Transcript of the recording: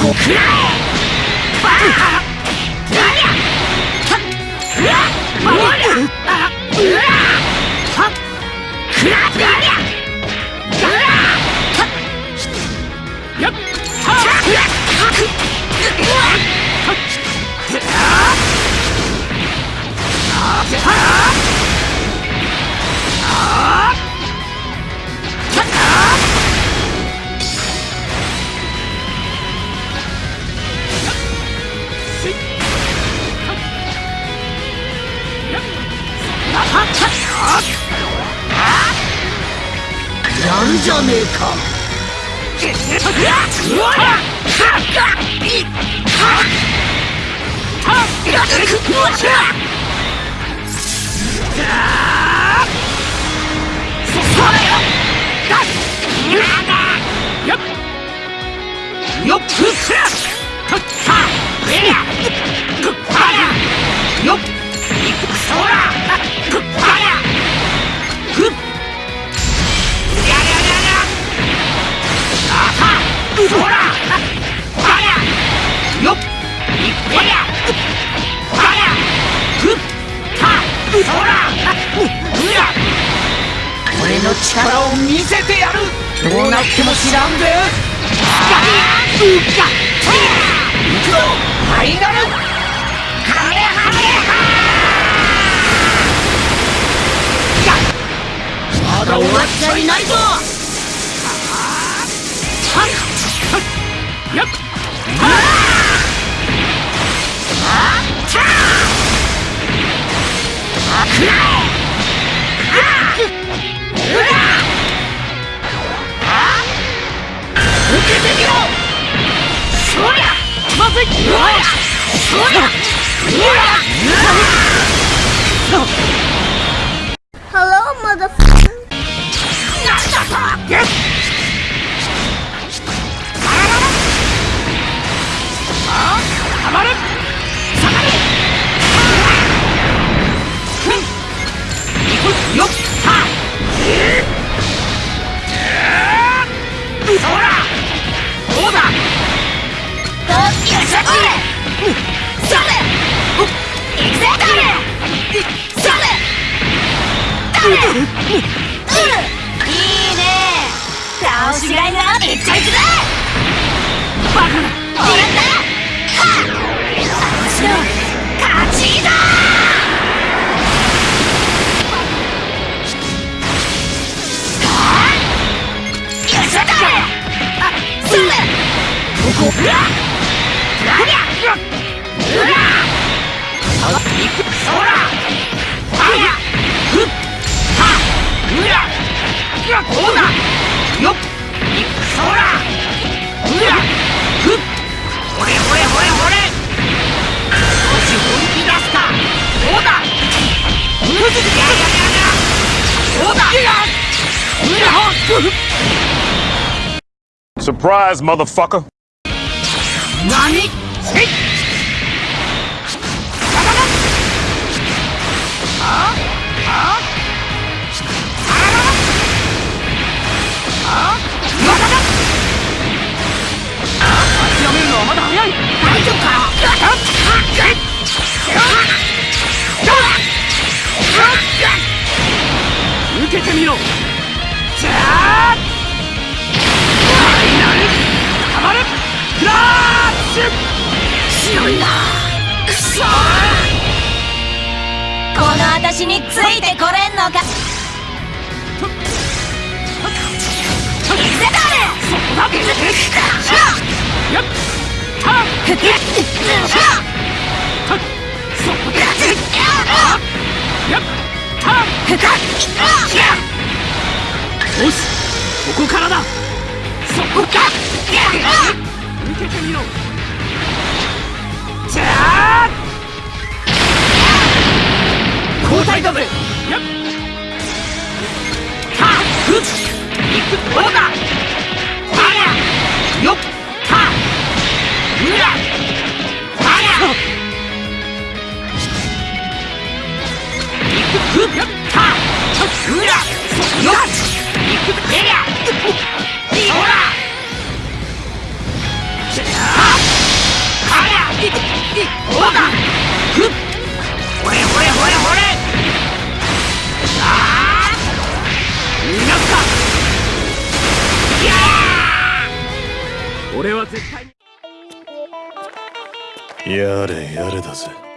ここくらえ。るじゃねえか。よっ。俺の力を見せてやる。どうなっても知らんぜ。うか。行くぞ。ファイナル。カメハメハまだ終わっちゃいないぞ。やっ。くらえ Hello, motherfucker. っ Surprise, motherfucker. 何せい強いなくそこの私についてこれんのか。よしここからだ。そこか受けてみろ交代だぜやっはっうっいくどうだあらよっはうらあらいくふっはうらよっいくえりゃは絶対に。やれやれだぜ。